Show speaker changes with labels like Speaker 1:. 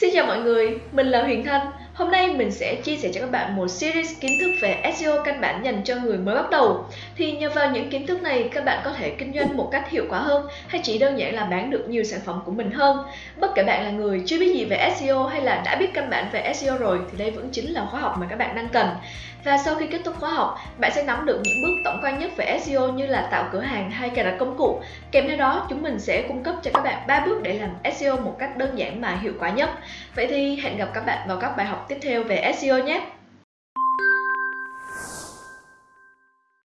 Speaker 1: Xin chào mọi người, mình là Huyền Thanh. Hôm nay mình sẽ chia sẻ cho các bạn một series kiến thức về SEO căn bản dành cho người mới bắt đầu. Thì nhờ vào những kiến thức này, các bạn có thể kinh doanh một cách hiệu quả hơn hay chỉ đơn giản là bán được nhiều sản phẩm của mình hơn. Bất kể bạn là người chưa biết gì về SEO hay là đã biết căn bản về SEO rồi thì đây vẫn chính là khóa học mà các bạn đang cần. Và sau khi kết thúc khóa học, bạn sẽ nắm được những bước tổng quan nhất về SEO như là tạo cửa hàng hay cài đặt công cụ. Kèm theo đó, chúng mình sẽ cung cấp cho các bạn 3 bước để làm SEO một cách đơn giản mà hiệu quả nhất. Vậy thì hẹn gặp các bạn vào các bài học tiếp theo về SEO nhé!